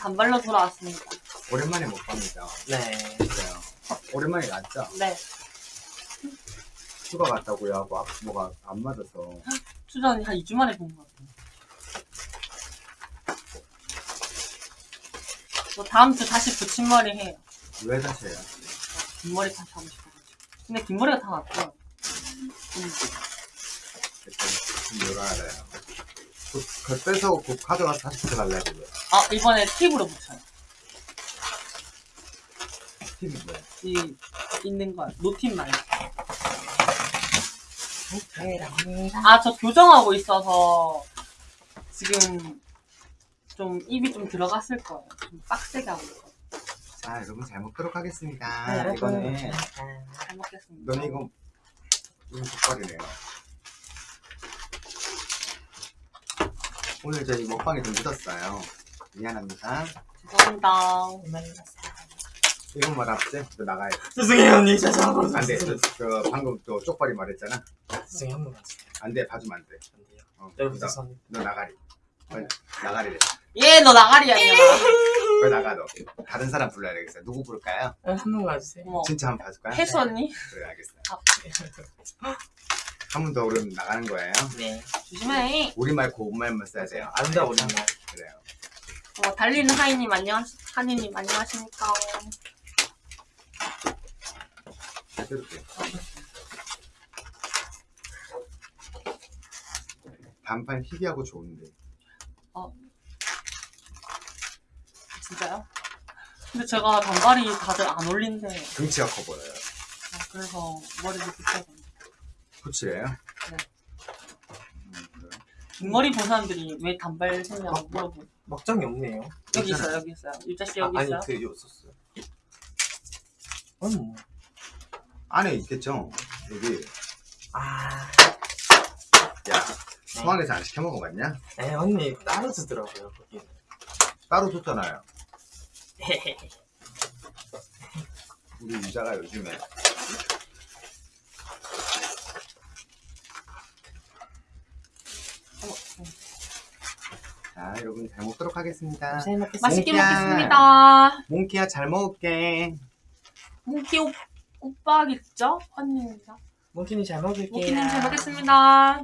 단발로 돌아왔습니다. 오랜만에 먹방이죠. 네. 그래요. 오랜만에 났죠. 네. 휴가 갔다고요 하고 아, 뭐가 안 맞아서 수전이 한 2주 만에 본 것 같아요. 저 다음 주 다시 붙임머리 해요. 왜 다시 해요? 긴 머리 다시 하고 싶어가지고. 근데 긴 머리가 다 났고요. 음, 일단 좀 열어야 그, 그 빼서 그 가져가서 다시 붙여달래 그거. 아, 이번에 팁으로 붙여요. 팁이 뭐야? 이, 있는 거요. 노팁 말고. 아, 저 교정하고 있어서 지금 좀 입이 좀 들어갔을 거예요. 좀 빡세게 하고 있어요. 자 여러분 잘 먹도록 하겠습니다. 네. 이거는 잘 먹겠습니다. 너는 이거 이거 족발이네요. 오늘 저희 먹방이 좀 늦었어요. 미안합니다. 죄송합니다. 이건 뭐 납세? 너 나가야 돼. 죄송해요 언니 죄송하고 안 돼. 저, 저 방금 또 쪽발이 말했잖아. 죄송해요 한 번만 주세요 안 돼. 봐주면 안 돼. 안 돼요 어, 여러분 너, 죄송합니다 너 나가리. 빨리 나가리래. 얘, 너 나가리 아니야. 왜 나가 너? 다른 사람 불러야 되겠어요. 누구 부를까요? 한 번만 주세요 어머, 진짜 한 번 봐줄까요? 혜수 언니? 그래 알겠어요. 아. 한 번더 그러면 나가는 거예요. 네 조심해. 우리말 고운말만 써야 돼요. 아름다운 오랜만 그래요. 어, 달리는 하이님 안녕하시, 하니님 안녕하십니까. 잘 들을게요. 반팔 희귀하고 좋은데. 진짜요? 근데 제가 단발이 다들 안 어울린대. 등치가 커 보여요. 아, 그래서 머리를 붙여서. 코치래요? 네. 음, 본 사람들이 왜 단발 했냐고 물어보. 막장이 없네요 여기 있어요, 여기 있어요. 유자씨 여기 아, 있어요. 아니 그 있었어요 아니 뭐 안에 있겠죠? 여기. 아, 야, 소환에서 안 시켜 먹어봤냐? 에 언니 따로 주더라고요 거기 따로 줬잖아요. 우리 유자가 요즘에 어머, 어. 자 여러분 잘 먹도록 하겠습니다. 잘 먹겠습니다 맛있게 몽키야. 먹겠습니다. 몽키야 잘 먹을게. 몽키 오, 오빠겠죠? 언니입니다. 몽키님 잘 먹을게요 몽키님 잘 먹겠습니다.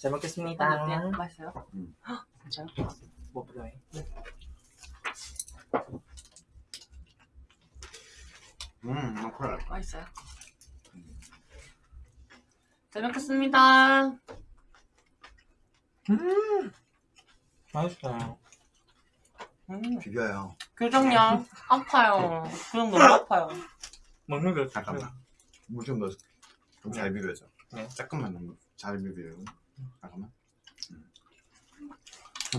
잘 먹겠습니다? 맛있어요? 음. 헉, 진짜요? 뭐 필요해? 음, 나 콜라. 맛있어요? 잘 먹겠습니다. 음 맛있어요 음, 비벼요. 교정량 아파요. 교정 너무 아파요. 먹는 거 잠깐만. 물좀 넣어. 좀잘 비벼줘. 네. 조금만 넣으면 잘 비벼요. 잠깐만.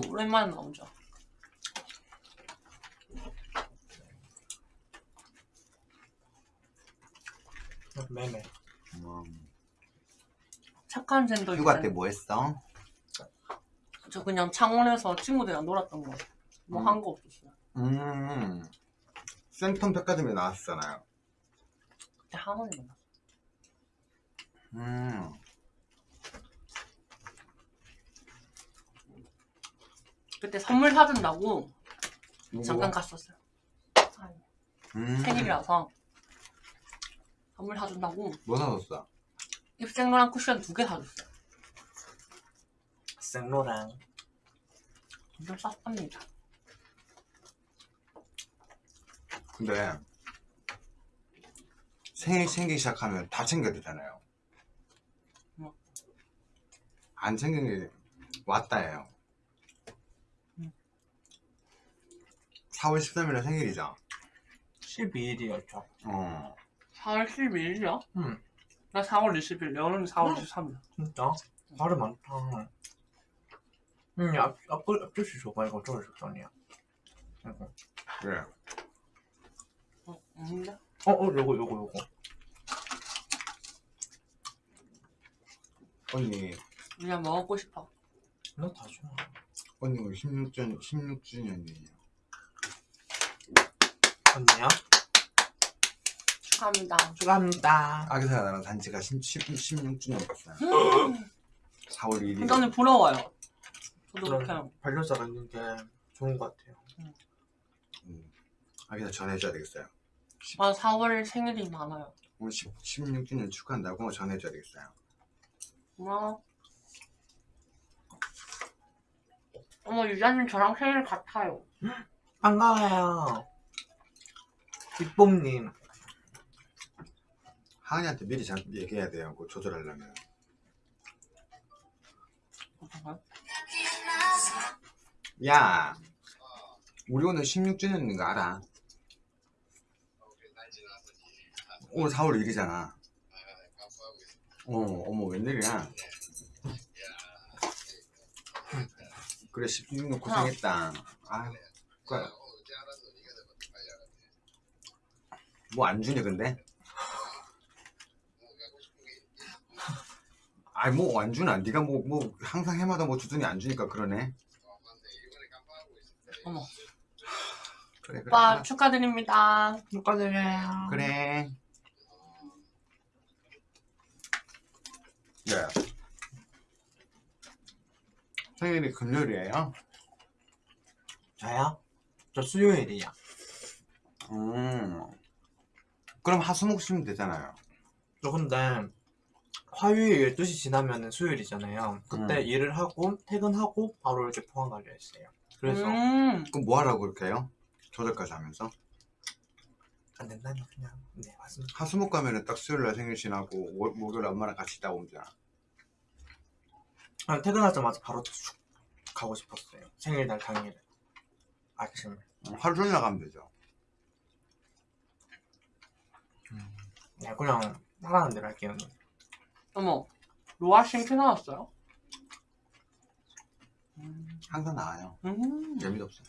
오랜만에 나오죠. 매매 음. 착한 샌들. 휴가 때 뭐 했어? 저 그냥 창원에서 친구들이랑 놀았던 거. 뭐 음. 한거 없었어요. 음. 센텀 백화점에 나왔잖아요. 그때 한원이 만났어. 음. 그때 선물 사준다고 잠깐 누구가? 갔었어요. 음. 생일이라서 선물 사준다고 뭐 사줬어? 입생로랑 쿠션 두 개 사줬어요. 생로랑 엄청 쌌답니다. 근데 생일 챙기기 시작하면 다 챙겨야 되잖아요. 뭐? 안 챙긴 게 왔다예요. 음. 4월 13일에 생일이죠. 12일이었죠 어. 4월 12일이야? 응. 나 4월 20일, 여름이 4월 23일. 진짜? 발음 많다 응 앞, 앞, 앞접시 줘봐 이거 저걸 줬더니야 이거 그래. 어, 없는데? 어, 어, 요거, 요거, 요거. 언니, 그냥 먹고 싶어. 나 다 좋아. 언니 우리 16주, 16주년이에요. 언니야? 축하합니다. 축하합니다. 아기사가 나랑 단지가 10, 16주년 됐어요. 4월 1일. 굉장히 부러워요. 저도. 그렇게 반려자가 있는 게 좋은 것 같아요. 음. 아기사 전해줘야 되겠어요. 아 4월 생일이 많아요. 오늘 10, 16주년 축하한다고 전해줘야 되겠어요. 고마워. 어머 유자님 저랑 생일 같아요. 반가워요. 빅봄님. 하은이한테 미리 잘 얘기해야 돼요. 그거 조절하려면. 야, 우리 오늘 16주년인 거 알아? 오늘 4월 1일이잖아. 어, 어머, 웬일이야? 그래, 16년 고생했다. 아유, 뭐안 주니, 근데? 아이, 뭐안 주나? 네가 뭐, 뭐, 항상 해마다 뭐 주더니 안 주니까 그러네. 어머 그래, 그래. 오빠. 축하드립니다. 축하드려요. 그래. 네. 생일이 금요일이에요? 저요? 저 수요일이야. 음. 그럼 하수목 쉬면 되잖아요. 저 근데 화요일 12시 지나면은 수요일이잖아요. 그때 음. 일을 하고 퇴근하고 바로 이렇게 포항 가려 했어요. 그래서 음, 그럼 뭐 하라고 그렇게 해요? 조절까지 하면서? 안 된다면 그냥 네 맞습니다. 하수목 가면은 딱 수요일 날 생일 지나고 월- 목요일 엄마랑 같이 있다 오면 되잖아. 그냥 퇴근하자마자 바로 쭉 가고 싶었어요. 생일날 당일에 아침에. 음, 하루 종일 나가면 되죠. 네, 그냥 하라는 대로 할게요. 어머 로아 싱크 나왔어요? 음, 항상 나와요. 음. 재미도 없어.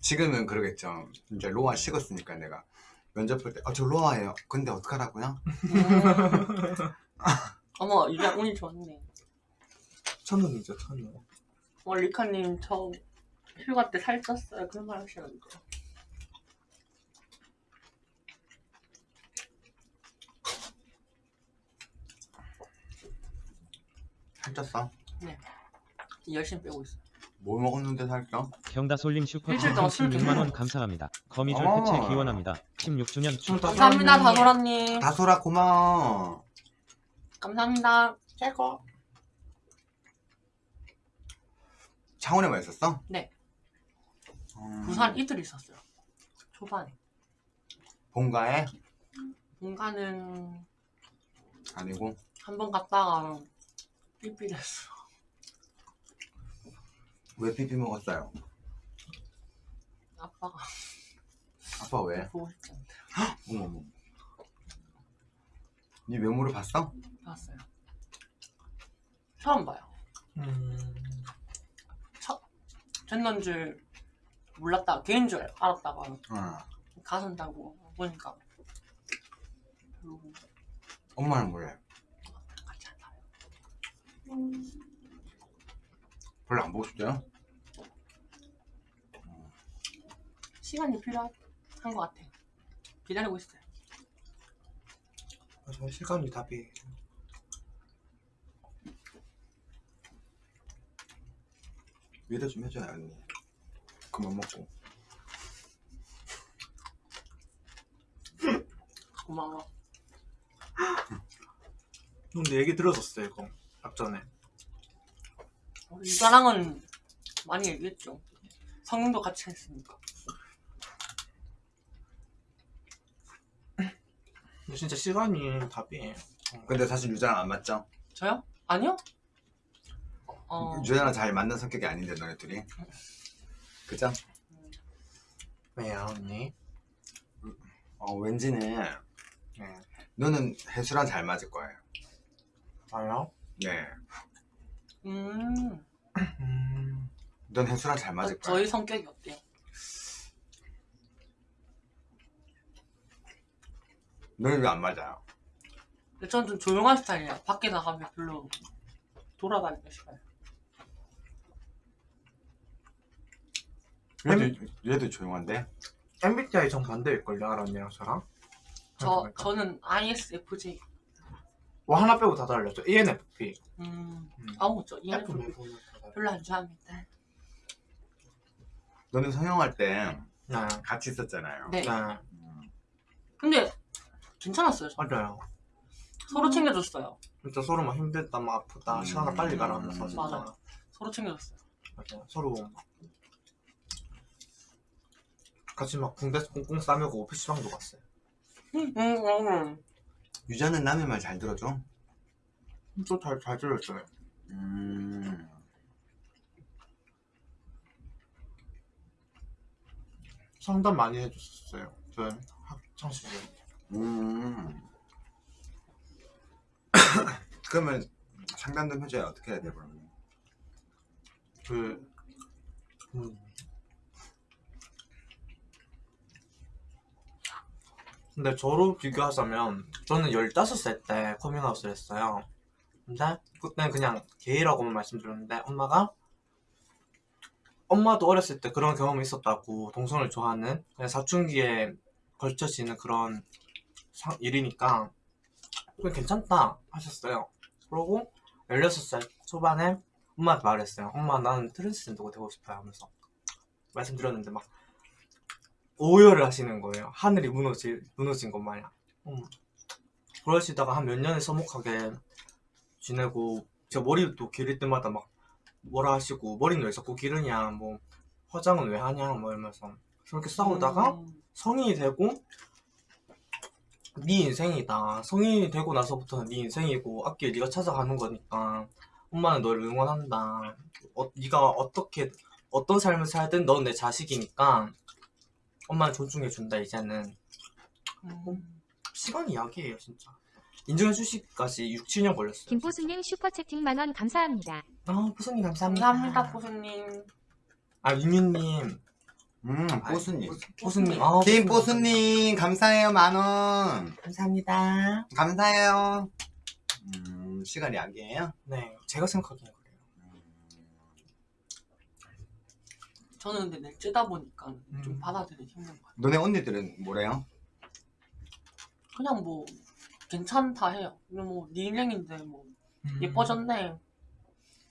지금은 그러겠죠. 이제 로아 식었으니까 내가 면접 볼 때, 아, 저 로아예요. 근데 어떡하라고요? 음. 어머 이제 운이 좋네. 천원이죠 천원. 어 리카님 저 휴가 때 살쪘어요. 그런 말 하시는데. 살쪘어? 열심히 빼고 있어요. 뭘 먹었는데 살쪄? 경다솔님 슈퍼 일주일 동안 술 16만원 감사합니다. 거미줄 어. 해체 기원합니다. 16주년 축 감사합니다 다솔아님. 다솔아 고마워. 감사합니다. 최고. 창원에만 있었어? 네. 음, 부산 이틀 있었어요. 초반에. 본가에? 본가는 아니고 한 번 갔다가 삐삐됐어. 왜 피피 먹었어요? 아빠가 아빠 왜? 보고 싶지 않대. 어머 어머. 네 외모를 봤어? 봤어요. 처음 봐요. 음. 젠더인 줄 몰랐다. 개인 줄 알았다가 어. 가선다고 보니까 별로 엄마는 않아요. 별로 안 보고 싶대요? 시간이 필요한 것 같아. 기다리고 있어요. 저 시간이 답이. 위로 좀 해줘요 언니. 그만 먹고. 고마워. 근데 얘기 들었었어요 이거 앞전에. 유자랑은 많이 얘기했죠. 성능도 같이 했으니까. 근데 진짜 시간이 답이에요. 근데 사실 유자랑 안 맞죠? 저요? 아니요? 어, 유자랑 잘 맞는 성격이 아닌데 너네 둘이. 그죠? 왜요 언니? 어 왠지는 네. 너는 해수랑 잘 맞을 거예요. 저요? 네. 음, 음. 넌 해수랑 잘 맞을 거야. 저희 성격이 어때요? 너는 왜안 맞아요? 저는 좀 조용한 스타일이에요. 밖에 나가면 별로 돌아다니기 싫어요. 얘도, 얘도 조용한데? MBTI 정반대일걸요 언니랑 저랑 저. 저는 ISFJ. 뭐 하나 빼고 다 달렸죠 ENFP 음. 음. 아우 저 F ENFP. 별로 안 좋아합니다. 너는 성형할 때 네. 같이 있었잖아요. 네. 네 음. 근데 괜찮았어요. 저. 맞아요 서로 챙겨줬어요. 진짜 서로 막 힘들다 막 아프다 음. 시간을 빨리 가라면서 진짜 맞아. 서로 챙겨줬어요. 맞아요. 서로 막 같이 막 군대에서 꽁꽁 싸매고 PC방도 갔어요 음, 음, 음. 유자는 남의 말 잘 들어줘? 또잘 잘 들었어요 음. 상담 많이 해줬었어요 저 학창 시절 음. 그러면 상담 좀 해줘야 어떻게 해야 돼, 그러면? 그 음. 근데 저로 비교하자면 저는 15살 때 커밍아웃을 했어요. 근데 그때는 그냥 게이라고만 말씀드렸는데 엄마가 엄마도 어렸을 때 그런 경험이 있었다고 동성을 좋아하는 그냥 사춘기에 걸쳐지는 그런 상- 일이니까 괜찮다 하셨어요. 그러고 16살 초반에 엄마한테 말했어요. 엄마 나는 트랜스젠더가 되고 싶어요. 하면서 말씀드렸는데 막 오열을 하시는 거예요. 하늘이 무너지, 무너진 것 마냥. 음. 그러시다가 한 몇 년을 서먹하게 지내고 제가 머리도 기를 때마다 막 뭐라 하시고 머리는 왜 자꾸 기르냐 뭐 화장은 왜 하냐 뭐 이러면서 그렇게 싸우다가 음. 성인이 되고 네 인생이다. 성인이 되고 나서부터는 네 인생이고 앞길 네가 찾아가는 거니까 엄마는 너를 응원한다. 어, 네가 어떻게 어떤 삶을 살든 넌 내 자식이니까 엄마는 존중해준다 이제는 음. 시간이 약이에요 진짜. 인정해 주시기까지 6, 7년 걸렸어요. 김포수님 슈퍼채팅 만원 감사합니다. 아 포수님 감사합니다. 감사합니다, 보수님. 아 유민님. 음, 뽀수님. 포수님. 아, 김 포수님 뽀수님, 감사해요, 만원. 감사합니다. 감사해요. 음, 시간이 약이에요? 네 제가 생각하기엔 그래요. 저는 근데 낼쯔다 보니까 좀 음. 받아들이기 힘든 것 같아요. 너네 언니들은 뭐래요? 그냥 뭐 괜찮다 해요. 뭐네 인생인데 뭐 음. 예뻐졌네.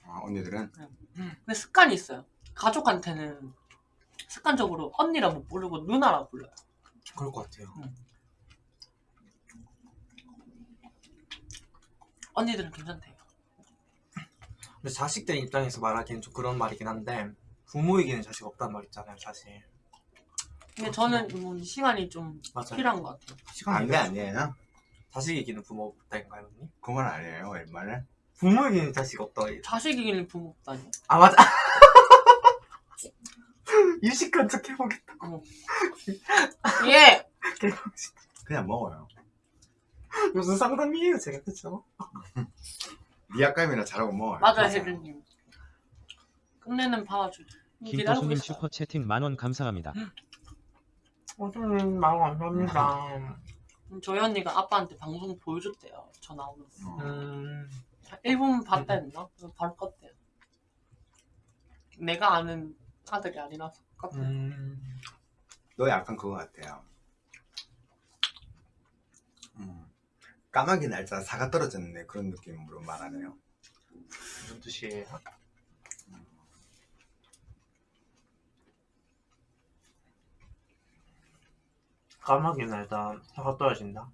아, 언니들은? 근데 습관이 있어요. 가족한테는 습관적으로 언니라 못 부르고 누나라 불러요. 그럴 것 같아요. 언니들은 괜찮대요. 근데 자식들 입장에서 말하기엔 좀 그런 말이긴 한데 부모에게는 자식 없단 말 있잖아요 사실 근데 저는 뭐 시간이 좀 맞아요 필요한 것 같아요. 시간이 안돼 아니에요? 자식에게는 부모 없다인가요 언니? 그건 아니에요, 웬만해. 부모에게는 자식 없다 자식이길 부모 없다니. 아 맞아 유식한 척 해보겠다 예! 그냥 먹어요. 무슨 상담이에요 제가 그쵸? 미약감이나 잘하고 먹어요. 맞아요, 혜준님. 끝내는. 기다리고 김포수님 있어요. 슈퍼채팅 만원 감사합니다. 어쩌면 말 감사합니다 음, 저희 언니가 아빠한테 방송 보여줬대요. 저 나오면서. 어. 음 1분 봤다 했나? 그래서 바로 껐대요. 내가 아는 아들이 아니라서 껐대요. 음. 너 약간 그거 같아요. 음. 까마귀 날짜 사가 떨어졌네 그런 느낌으로 말하네요. 무슨 뜻이에요? 까마귀 날다 사과 떨어진다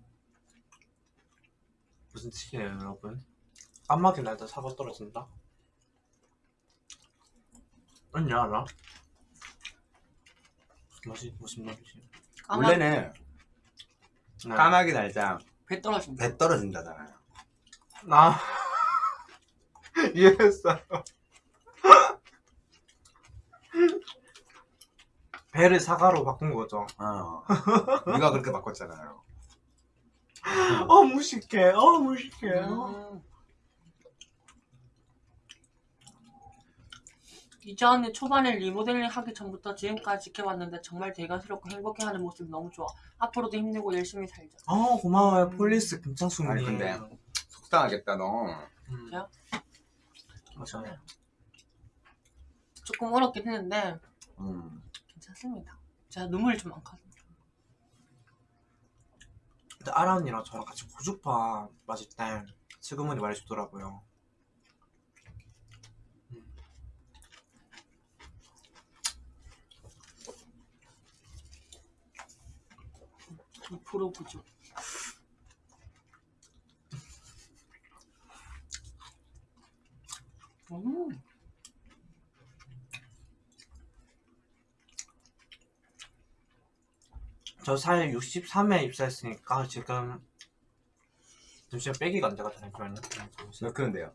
무슨 뜻이에요 여러분? 까마귀 날다 사과 떨어진다? 언니 알아? 무슨 무슨 말이지? 까마, 원래는 네. 까마귀 날짜 배 떨어진다. 배 떨어진다잖아요. 아 이해했어요 배를 사과로 바꾼 거죠 어. 네가 그렇게 바꿨잖아요. 어 무식해 어 무식해 음. 언니 초반에 리모델링 하기 전부터 지금까지 지켜봤는데 정말 대견스럽고 행복해하는 모습 너무 좋아. 앞으로도 힘내고 열심히 살자. 어 고마워요 폴리스 김창수님 아니, 근데- 속상하겠다 너. 음. 야? 맞아요 조금 어렵긴 했는데 음. 괜찮습니다. 제가 눈물이 좀 많거든요. 근데 아라 언니랑 저랑 같이 고주파 마실 때 지금은 말해주더라고요. 이 프로 부족. 음. 저살 63에 입사했으니까 지금 잠시만 빼기가 안 돼가지고 잠시만요. 몇 킬로인데요?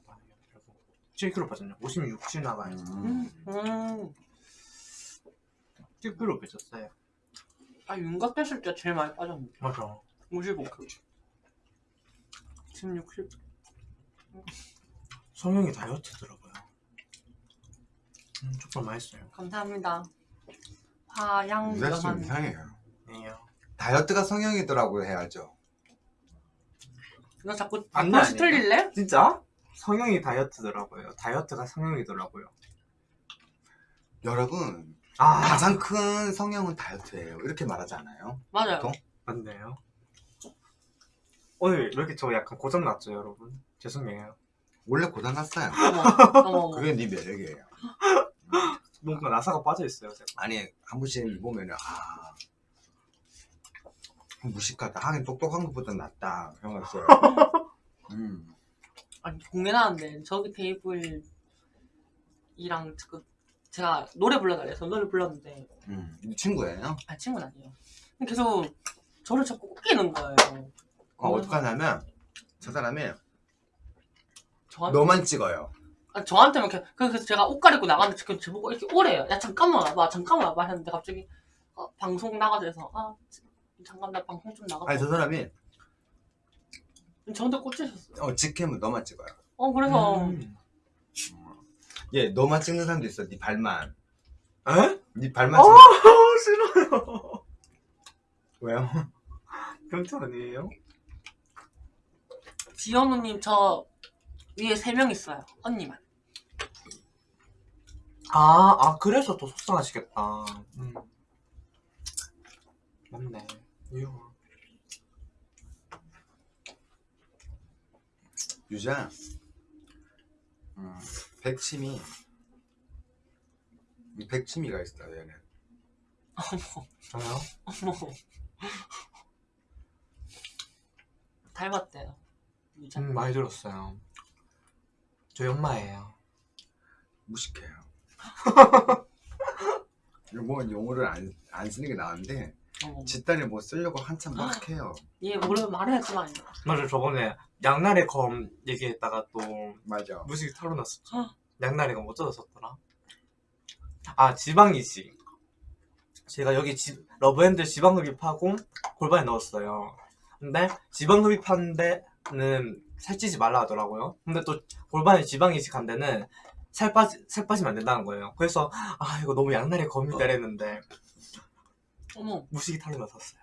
7kg 빠졌네요. 56kg 나가요. 음. 음. 7kg 빼졌어요. 아 윤곽 됐을 때 제일 많이 빠졌는데. 맞아. 55kg. 지금 60. 성형이 다이어트더라고요. 음, 정말 맛있어요. 감사합니다. 화양. 이상해요. 아니에요. 다이어트가 성형이더라고 해야죠. 너 자꾸 아니, 다시 아니. 틀릴래? 진짜? 성형이 다이어트더라고요. 다이어트가 성형이더라고요. 여러분 아, 가장 큰 성형은 다이어트예요. 이렇게 말하지 않아요? 맞아요. 또? 맞네요. 오늘 왜 이렇게 저 약간 고장 났죠, 여러분? 죄송해요. 원래 고장 났어요. 그게 네 매력이에요. 뭔가 나사가 빠져 있어요, 제가. 아니 한 번씩 보면은 아 무식하다. 하긴 똑똑한 것보다 낫다 생각했어요. 음. 아니 공연하는데 저기 테이블이랑 그 제가 노래 불러달래서 노래 불렀는데 음. 이 친구예요. 아 친구는 아니에요. 근데 계속 저를 자꾸 웃기는 거예요. 어, 어떡하냐면 저 사람이 저한테 너만 찍어요. 아, 저한테만 이렇게 그래서 제가 옷 가리고 나갔는데 지금 저보고 이렇게 오래요. 야 잠깐만 와봐, 잠깐만 와봐 했는데 갑자기 어, 방송 나가자 해서 아 잠깐 나 방송 좀 나가. 아니 저 사람이 저한테 꽂히셨어요. 어 직캠은 너만 찍어요. 어 그래서 음. 얘 너만 찍는 사람도 있어. 네 발만. 에? 네 발만 아, 찍는. 싫어요. 왜요? 경찰 아니에요? 지현우님 저 위에 세 명 있어요. 언니만. 아, 아, 그래서 더 속상하시겠다. 음. 맞네. 유자. 음, 백치미. 이 백치미가 있어 얘는. 저요? 어머. 닮았대요. 유자. 음, 많이 들었어요. 저희 엄마예요. 무식해요. 뭐 용어를 안, 안 쓰는 게 나은데 어머. 집단에 뭐 쓰려고 한참 막 해요. 얘 모르면 말해야지만. 맞아, 저번에 양날의 검 얘기했다가 또 맞아. 무식이 털어 났었죠. 어. 양날의 검 어쩌었었더라? 아, 지방이식. 제가 여기 지, love handle 지방흡입하고 골반에 넣었어요. 근데 지방흡입한 데는 살찌지 말라 하더라고요. 근데 또 골반에 지방이식한 데는 살 빠지 살 빠지면 안 된다는 거예요. 그래서 아 이거 너무 양날의 검이다 이랬는데 어머. 무식이 털어 났었어요.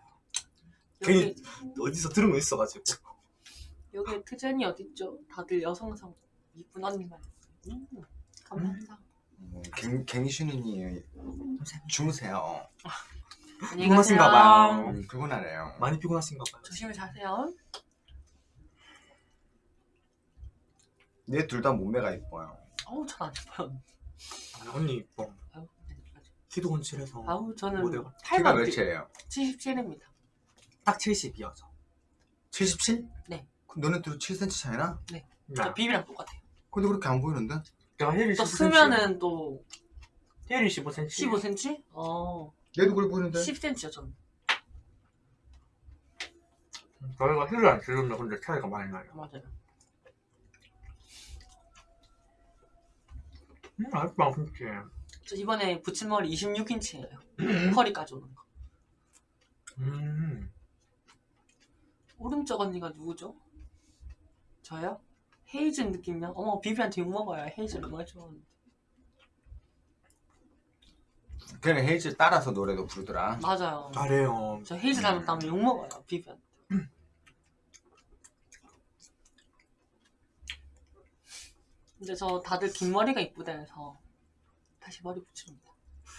여기 괜히 어디서 들은 거 있어가지고. 여기 트젠이 어딨죠? 다들 여성성 이쁜 언니만. 음, 감사합니다. 뭐, 갱, 갱신이니 주무세요. 안녕히 피곤하신가. 봐요. 음, 피곤하네요. 많이 피곤하신가 봐요. 조심히 자세요. 얘 둘 다 몸매가 이뻐요. 어우 전안 예뻐요. 언니 이뻐. 아유, 키도 훤칠해서 아우 저는. 키가 8만 몇이에요? 77입니다. 딱 70이요 저. 77? 네. 그럼 너네 둘 7cm 차이나? 저 비비랑 똑같아요. 근데 그렇게 안 보이는데? 내가 힐이 또 15cm. 쓰면은 또 힐이 15cm. 15cm? 어, 얘도 그래 보이는데? 10cm요 저는. 저희가 힐을 안 쓰면 근데 차이가 많이 나요. 맞아요. 음, 아직도 진짜. 저 이번에 붙임머리 26인치예요. 허리까지 오는 거. 음. 오른쪽 언니가 누구죠? 저요? 헤이즐 느낌이요? 어머 비비한테 욕먹어요. 헤이즐 얼마나 좋아하는데. 걔는 헤이즈 따라서 노래도 부르더라. 맞아요. 잘해요. 저 헤이즐 닮았다면 욕먹어요. 비비한테. 근데 저 다들 긴 머리가 이쁘다 해서 다시 머리 붙입니다.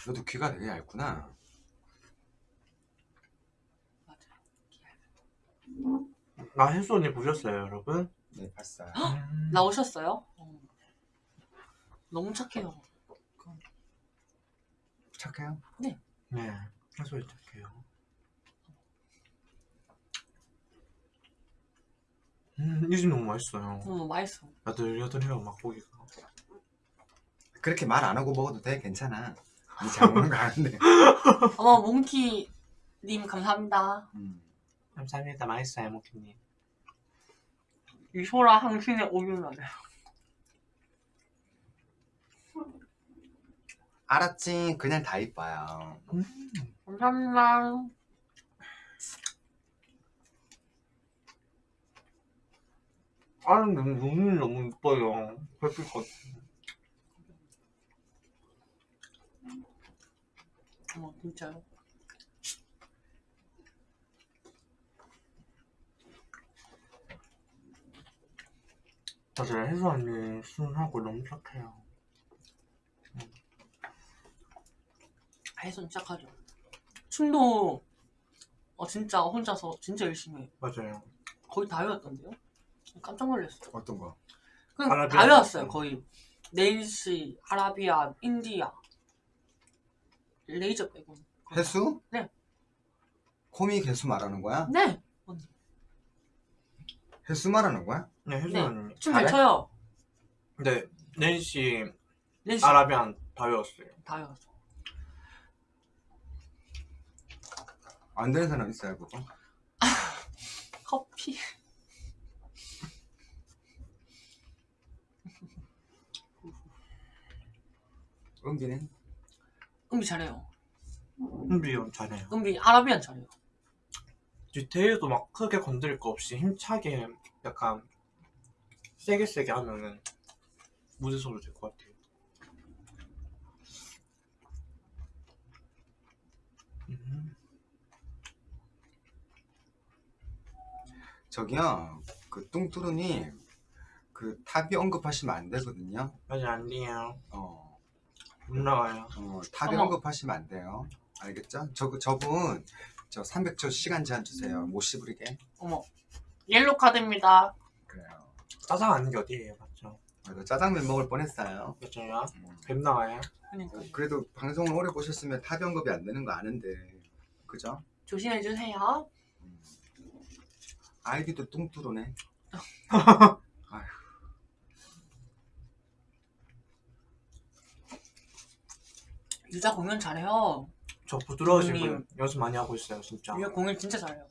너도 귀가 되게 얇구나. 맞아 귀나 아, 혜수 언니 보셨어요, 여러분? 네, 봤어요. 나오셨어요? 어. 너무 착해요. 착해요? 네. 네, 혜수 착해요. 음, 이집 너무 맛있어요. 어, 맛있어. 나도 여전해요 막고기가. 그렇게 말 안 하고 먹어도 돼 괜찮아. 니잘 먹는 거 아는데. 어머 몽키님 감사합니다. 음. 감사합니다 맛있어요 모키님 이소라 항신의 오윤나네. 알았지. 그냥 다 이뻐요. 감사합니다. 아는 너무 눈이 너무 이뻐요 별빛 같아 어머 진짜요? 맞아요 혜수 언니 순하고 너무 착해요 해선 시작하죠. 춤도 어 진짜 혼자서 진짜 열심히 해. 맞아요 거의 다 외웠던데요? 깜짝 놀랐어. 어떤 거? 그냥 아라비아 다 외웠어요. 거의. 네일시, 아라비아, 인디아, 레이저 빼고. 해수? 네. 코믹 해수 말하는 거야? 네. 해수 말하는 거야? 네 혜수 네. 언니 춤잘 잘해? 춰요. 네 낸시 네일시 아라비안 다 외웠어요 다 외웠어. 안 되는 사람 있어요 그거? 커피. 은비는? 은비 잘해요. 은비형 잘해요 은비 아라비안 잘해요. 디테일도 막 크게 건드릴 거 없이 힘차게 약간 세게 세게 하면은 무대소로 될 것 같아요. 음, 저기요 그 뚱뚜루님 그 탑이 언급하시면 안 되거든요 맞아 안 돼요. 어, 못 나와요. 어 어머. 언급하시면 안 돼요 알겠죠? 저, 저분 저 300초 시간 제한 주세요 못 씹으리게 어머. 옐로 카드입니다. 그래요 짜장 아닌 게 어디예요, 맞죠? 그래도 짜장면 먹을 뻔했어요 맞아요. 음. 뱀 나와요. 그러니까 그래도 방송을 오래 보셨으면 탑이 언급이 안 되는 거 아는데 그죠? 조심해 주세요. 음. 아이디도 뚱뚜루네 아휴 유자 공연 잘해요. 저. 분 연습 많이 하고 있어요, 진짜. 유자 공연 진짜 잘해요.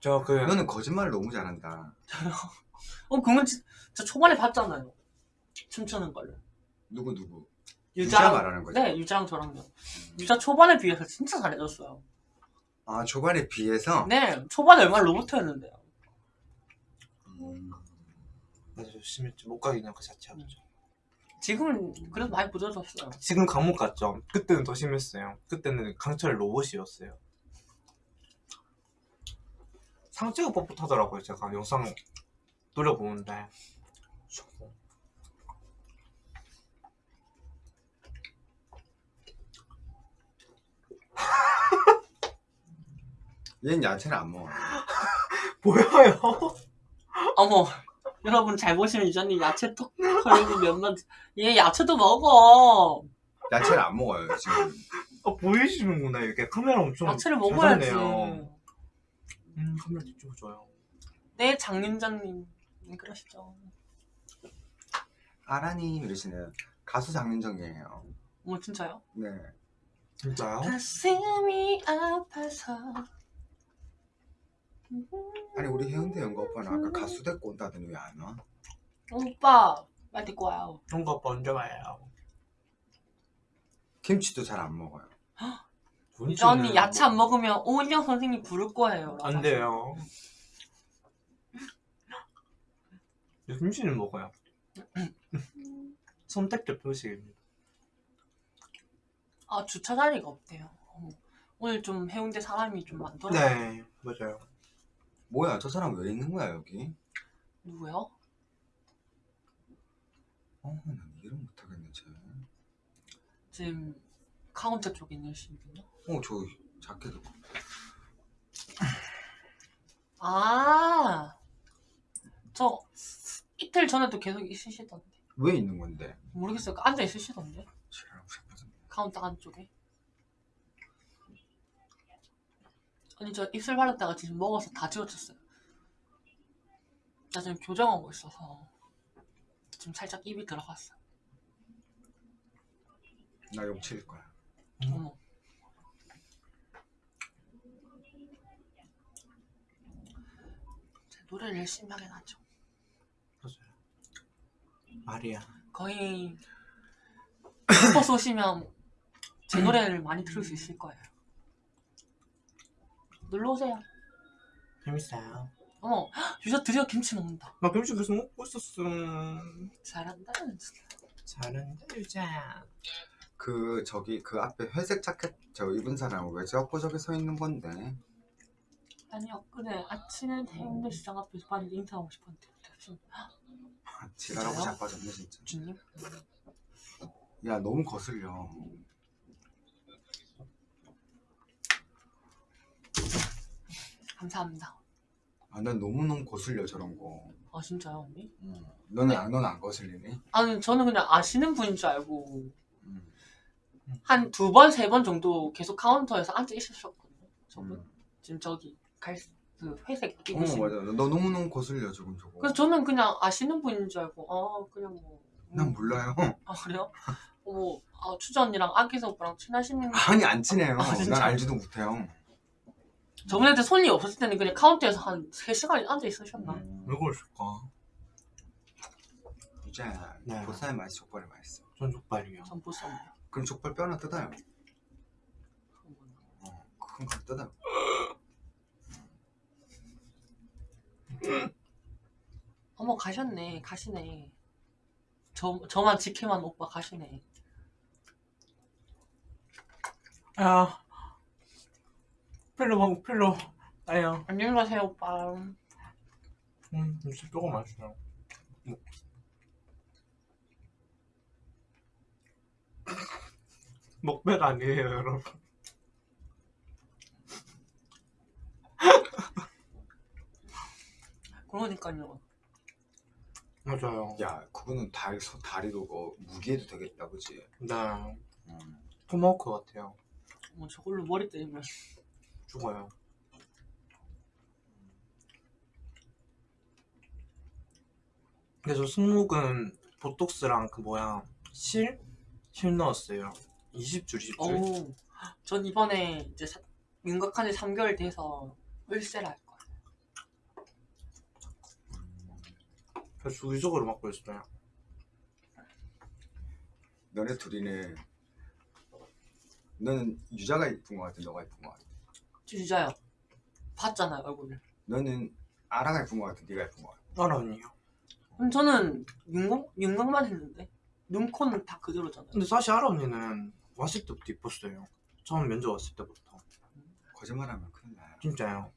저 그 너는 거짓말을 너무 잘한다 어 공연 진- 저 초반에 봤잖아요. 춤추는 걸. 누구 누구 유자 유자 말하는 거죠? 네, 유자랑 저랑요. 유자 초반에 비해서 진짜 잘해줬어요. 아 초반에 비해서 네, 초반에 얼마나 로봇이었는데요. 음, 맞아, 심했죠. 못 가겠냐 그 자체가. 지금은 그래도 많이 부드러졌어요. 지금 강목 같죠? 그때는 더 심했어요. 그때는 강철 로봇이었어요. 상체가 뻣뻣하더라고요. 제가 영상 노려보는데. 얘는 야채를 안 먹어 보여요? 어머, 여러분 잘 보시면 유자님 야채 톡 털고 몇만 얘 야채도 먹어. 야채를 안 먹어요 지금 아, 보이시는구나. 이렇게 카메라 엄청 야채를 잘 먹어야지. 음, 카메라 뒤쪽줘요 네, 장윤자님 네, 그러시죠. 아라님 이러시네요 가수 장윤정이에요 어머 진짜요? 네 진짜요? 가슴이 아파서 아니 우리 해운대 연구 오빠는 아까 가수 데리고 온다더니 왜 안 와? 오빠 빨리 데리고 와요. 형과 오빠 언제 와요? 김치도 잘 안 먹어요 유자 언니 야채 안 먹으면 오은영 선생님 부를 거예요. 안 돼요. 김치는 먹어요. 선택적 표식입니다. 아 주차 자리가 없대요. 어머, 오늘 좀 해운대 사람이 좀 많더라고요. 네, 맞아요. 뭐야 저 사람 왜 있는 거야 여기? 누구요? 어 난 이해를 못하겠네 쟤 지금 카운터 쪽에 있는 분이요? 어, 저 자켓 아, 저 이틀 전에도 계속 있으시던데. 왜 있는 건데? 모르겠어요. 앉아 있으시던데. 카운터 안쪽에. 아니, 저 입술 바르다가 지금 먹어서 다 지워졌어요. 나 지금 교정하고 있어서 지금 살짝 입이 들어갔어. 나 용칠일 거야. 음. 어머. 제 노래를 열심히 하긴 하죠. 말이야. 거의 슈퍼스 오시면 제 노래를 많이 들을 수 있을 거예요. 놀러 오세요. 재밌어요. 어머, 유자 드디어 김치 먹는다. 나 김치 계속 먹고 있었어. 잘한다. 잘한다 유자. 그 저기 그 앞에 회색 자켓 저 입은 사람은 왜 저거 저기 서 있는 건데? 아니 엊그제 아침에 대인대 시장 앞에서 봤는데 인사하고 싶었는데 대충 지랄하고? 자빠졌네 진짜. 주님 야 너무 거슬려. 감사합니다. 아 난 너무 너무 거슬려 저런 거. 아 진짜요 언니? 응. 너는 안 너는 안 거슬리니? 아니 저는 그냥 아시는 분인 줄 알고 응. 한두 번 세 번 정도 계속 카운터에서 앉아 있으셨거든요. 저분 응. 지금 저기 갈 그 회색 어 입으신 맞아. 너 너무 너무 거슬려 저건 저거. 그래서 저는 그냥 아시는 분인 줄 알고 아 그냥 뭐난 몰라요. 아 그래요? 뭐 아, 추자 언니랑 아기서 오빠랑 친하신 아니 안 친해요. 아, 진짜? 난 알지도 못해요. 저번에 손이 없었을 때는 그냥 카운터에서 한 3시간 앉아 있으셨나? 음. 왜 그러실까? 이제 네. 보쌈이 맛있어 족발이 맛있어. 전 족발이요. 전 보쌈이요. 그럼 족발 뼈 하나 뜯어요. 어, 큰거 뜯어. 어머 가셨네 가시네 저, 저만 지켜만 오빠 가시네 야. 필로 먹고 필로. 아야. 안녕히 가세요 오빠 음, 진짜 조금 맛있어요. 뭐. 먹배가 아니에요, 여러분. 그러니까요 맞아요. 야 그거는 다리 소 다리도 뭐 무게도 되겠다 그지? 네. 음. 토마호크 같아요. 어머 저걸로 머리 때리면 죽어요. 그래서 승목은 보톡스랑 그 뭐야 실? 실 넣었어요. 20줄, 20줄. 어우 전 이번에 이제 사- 윤곽한 지 3개월 돼서 을세를 할 거예요 그래서 주기적으로 맞고 있어요. 너네 둘이는 너는 유자가 이쁜 거 같아 너가 이쁜 거 같아 진짜요 봤잖아요 얼굴을 너는 아라가 이쁜 거 같아 네가 이쁜 거 같아 알아 언니요. 그럼 저는 윤곽, 윤곽만 했는데 눈, 코는 다 그대로잖아요 근데 사실 알아 언니는 왔을 때부터 이뻤어요. 처음 면접 왔을 때부터. 거짓말하면 큰일 나요 진짜요.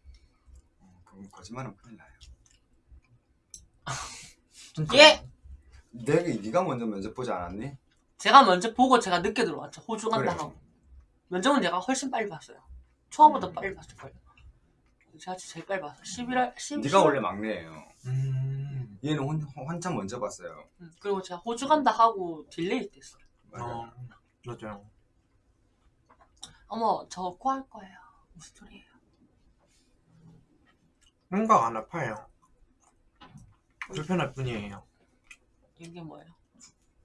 어, 그건 거짓말하면 큰일 나요 진짜. 예! 내가 네가 먼저 면접 보지 않았니? 제가 먼저 보고 제가 늦게 들어왔죠 호주 간다 그래. 하고 면접은 내가 훨씬 빨리 봤어요 초반보다 음. 빨리 봤을 거예요 제가 제일 빨리 봤어요 11월 10, 네가 원래 막내예요 음. 얘는 혼, 한참 먼저 봤어요 음, 그리고 제가 호주 간다 하고 delay 됐어요 맞아 어, 맞아요. 어머 저 코할 거예요 무슨 소리예요 생각 안 아파요. 불편할 뿐이에요. 이게 뭐예요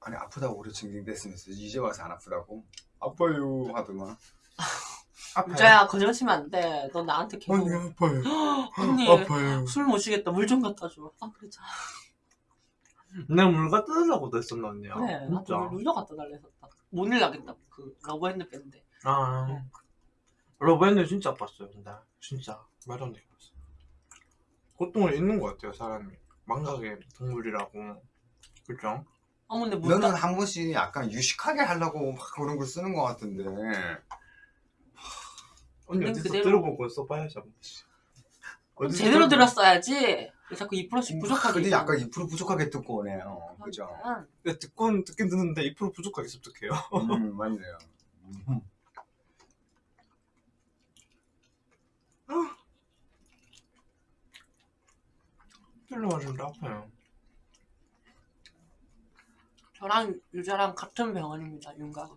아니 아프다고 오래 징징댔으면서 이제 와서 안 아프다고? 아파요 하더만 아파요. 유자야 거짓말 치면 안돼 너 나한테 계속 언니 아파요 언니 아파요 술못 쉬겠다 물 좀 갖다 줘 아 그러자 내가 물 갖다 달라고도 했었나 언니야. 그래 나도 진짜. 물 물려 갖다 달라 했었다 못 일 나겠다 그 러브핸드 밴드 아. 러브핸드 진짜 아팠어요. 근데 진짜 말도 안 되게 아팠어요. 고통을 잊는 것 같아요 사람이. 망각의 동물이라고. 그죠? 어머 근데 물 너는 갖- 한 번씩 약간 유식하게 하려고 막 그런 걸 쓰는 것 같은데 언니 어디서 그대로. 들어보고 써봐야지. 어디서 제대로. 들었어야지 왜 자꾸 2%씩 부족하게 근데 약간 2% 부족하게 듣고 오네요 그죠? 거야. 네, 듣곤 듣긴 듣는데 2% 부족하게 습득해요. 음 맞네요 음. 진짜 아파요. 저랑 유자랑 같은 병원입니다. 윤곽은.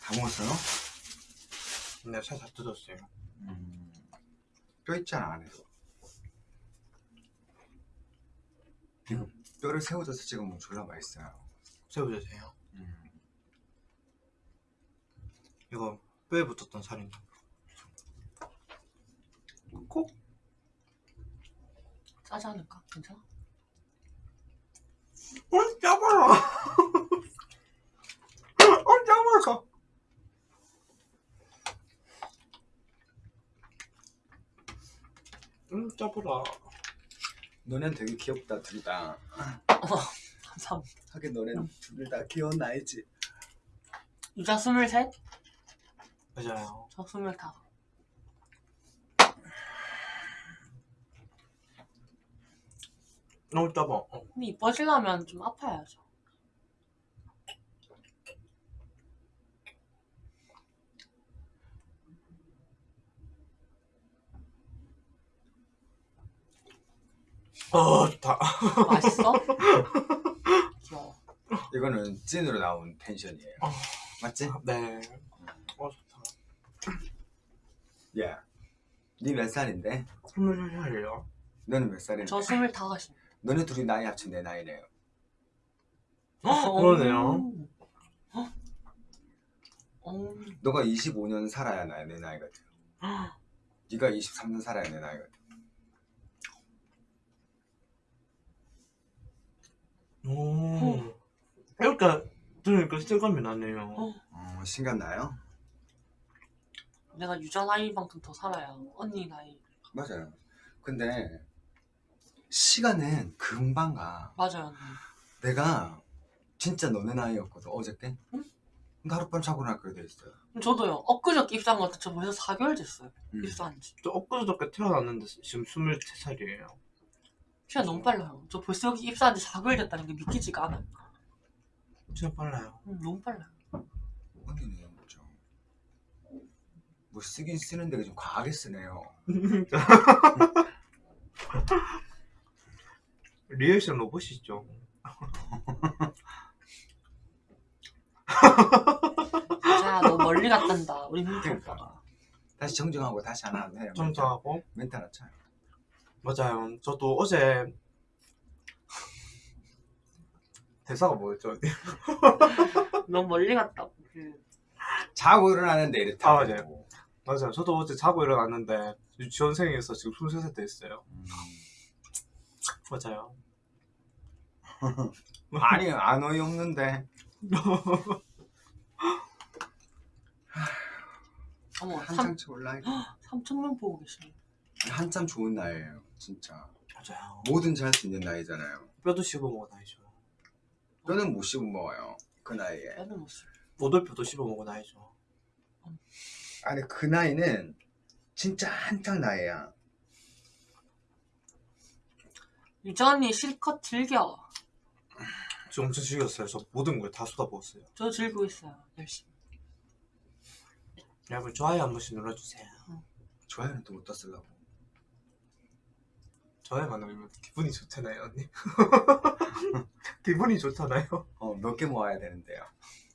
다 먹었어요? 근데 살다 뜯었어요. 음. 뼈 있잖아 안에서 이거 뼈를 새우젓에 찍어 먹으면 졸라 맛있어요 새우젓이에요. 음. 이거 뼈에 붙었던 살인데. 꼭 짜지 않을까? 괜찮아? 어, 짜버려. 어, 짜버려. 음, 짜버라. 너넨 되게 귀엽다 둘 다. 감사합니다. 하긴 너넨 둘 다 귀여운 나이지. 유자 스물셋, 맞아요. 저 스물다. 너무 짜봐. 어. 근데 이뻐지려면 좀 아파야죠. 어, 다. 맛있어? 귀여워. 이거는 찐으로 나온 텐션이에요. 어. 맞지? 네. 어, 좋다. 야, 니몇 살인데? 스물 살이요. 너는 몇 살인데? 저 스물다섯입니다. 너네 둘이 나이 합친 내 나이네요. 어, 그러네요. 어? 어, 너가 25년 살아야 나, 내 나이 같아요. 네가 23년 살아야 내 나이 같아요. 오. 이렇게 들으니까 실감이 나네요. 어. 어, 신기한 나요? 내가 유자 나이만큼 더 살아야 언니 나이. 맞아요. 근데 시간은 금방 가. 맞아요, 언니. 내가 진짜 너네 나이였거든 어저께. 응? 근데 하룻밤 자고 나니까 돼 있어요. 저도요. 엊그저께 입사한 것 같아. 저 벌써 4개월 됐어요. 음. 입사한 지. 저 엊그저께 태어났는데 지금 23살이에요. 시간 너무 빨라요. 저 벌써 여기 입사한 지 4개월 됐다는 게 믿기지가 않아요. 진짜 빨라요. 음, 너무 빨라요. 언니는 좀. 뭐 쓰긴 쓰는데 좀 과하게 쓰네요. 리액션 로봇이죠. 자, 너 멀리 갔단다. 우리 민트 그러니까. 다시 정정하고 다시 하나 해요. 정정하고 멘트 하나 쳐요. 맞아요. 저도 어제 대사가 뭐였죠? 너무 멀리 갔다고. 그, 자고 일어나는데 이렇다. 아, 맞아요. 맞아요. 저도 어제 자고 일어났는데 유치원생에서 지금 23살 됐어요. 음. 맞아요. 아니 안 어이없는데. 어머, 한창 올라 3천 명 보고 계시네. 한참 좋은 나이에요. 진짜. 맞아요. 뭐든지 할수 있는 나이잖아요. 뼈도 씹어 먹어 나이죠. 뼈는 못 씹어 먹어요. 그 나이에. 빼는 모습. 오돌뼈도 씹어 먹어 나이죠. 아니 그 나이는 진짜 한창 나이야. 유자 언니 실컷 즐겨. 저 엄청 즐겼어요. 저 모든 걸 다 쏟아부었어요. 저 즐기고 있어요. 열심히. 여러분 좋아요 한 번씩 눌러주세요. 좋아요는 또 어디다 쓰려고. 좋아요만 누르면 기분이 좋잖아요 언니. 기분이 좋잖아요. 어, 몇 개 모아야 되는데요.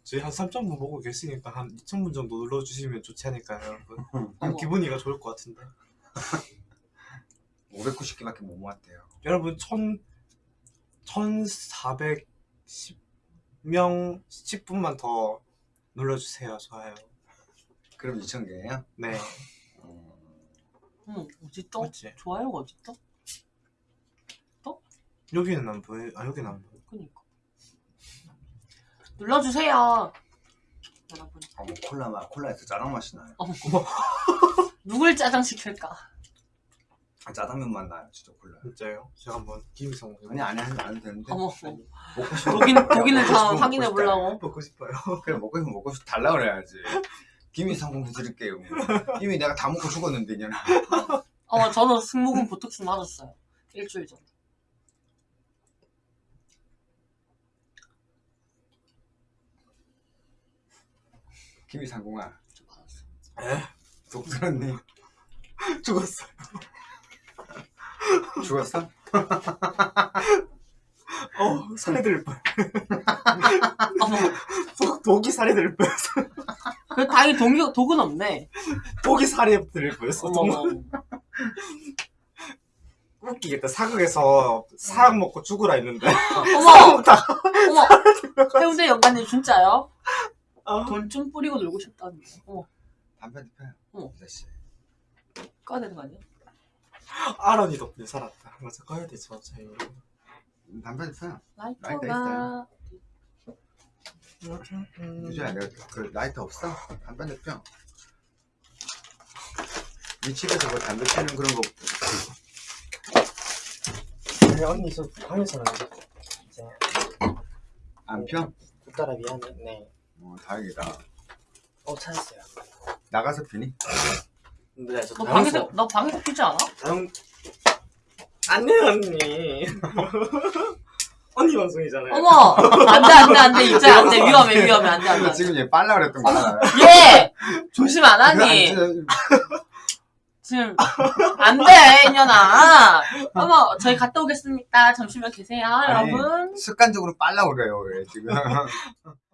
저희 한 3,000분 보고 계시니까 한 2,000분 정도 눌러주시면 좋지 않을까요 여러분? 그럼. 기분이가 좋을 것 같은데. 590개밖에 못 모았대요. 여러분 1,000, 1,410명 10분만 더 눌러주세요 좋아요. 그럼 2,000개예요? 네 어머, 어디 떠? 맞지? 좋아요가 어디 떠? 여기는 안 보여. 아 여기는 안 보여. 그니까. 눌러주세요. 여러분. 어, 뭐 콜라 맛, 콜라에서 짜장 맛이 나요. 누굴 짜장 시킬까? 아, 짜장면 맛 나요, 진짜 콜라. 진짜요? 제가 한번 김성 아니 안 해도 안 해도 되는데. 어머, 먹고 싶어. 독인, 독인을 다 확인해. 보려고. 먹고 싶어요. 그래 먹고 싶으면 먹고 싶 달라 그래야지. 김이 상품 해드릴게요. 뭐. 이미 내가 다 먹고 죽었는데 이년아. 어, 저는 승모근 보톡스 맞았어요. 일주일 전에. 김이 상공아, 저 받았어요. 에? 독 들었니? 죽었어요. 죽었어? 어들 뻔. 어머, 독- 독이 살이 들 뻔. 그 다행히 독이, 독은 없네. 독이 들 뻔했어. 웃기겠다. 사극에서 사약 먹고 죽으라 했는데. 어머, 어머. 해운대 연관님 진짜요? 아. 돈좀 뿌리고 놀고 싶다는데. 어머, 담배 피워요. 어. 아저씨. 꺼야 되는 거 아니야? 아론이 덕분에 살았다. 맞아 꺼야 되죠 저희. 담배 피워요. 라이터 라이터가. 유주야 내가 그 라이터 없어? 담배 피워. 이 집에서 뭐 담배 피우는 그런 거 네, 언니 저 방에서는 이제 안 피워? 딸아 미안해. 네. 어, 다행이다. 어 찾았어요. 나가서 피니? 네, 저너 방에서, 너 방에서 피지 않아? 다음 안돼 언니. 언니 방송이잖아요. 어머! 안 돼, 안 돼, 안 돼. 이제 안 돼. 위험해, 위험해. 안 돼, 안 돼. 안 돼. 지금 얘 빨라 그랬던 거야. 얘! 조심 안 하니? 지금, 안 돼, 이년아. 어머, 저희 갔다 오겠습니다. 잠시만 계세요, 아니, 여러분. 습관적으로 빨라 그래요, 왜 지금.